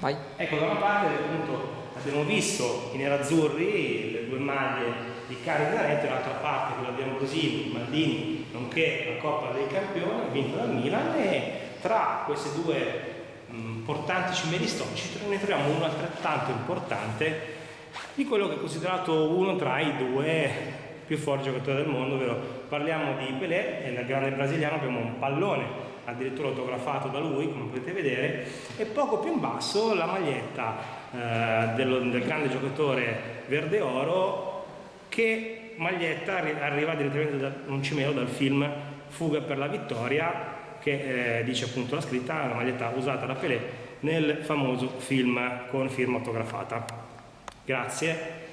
Vai. Ecco, da una parte appunto abbiamo visto i nerazzurri, le due maglie di Cari Zanetti, dall'altra parte quella di Ambrosini, Maldini, nonché la Coppa dei Campioni vinta dal Milan e tra queste due importanti cimeli storici ne troviamo uno altrettanto importante di quello che è considerato uno tra i due più forti giocatori del mondo, ovvero parliamo di Pelé, nel grande brasiliano abbiamo un pallone addirittura autografato da lui, come potete vedere, e poco più in basso la maglietta eh, del, del, grande giocatore verde oro, che maglietta arriva direttamente da un cimelo dal film Fuga per la vittoria, che eh, dice appunto la scritta, la maglietta usata da Pelé nel famoso film con firma autografata. Grazie.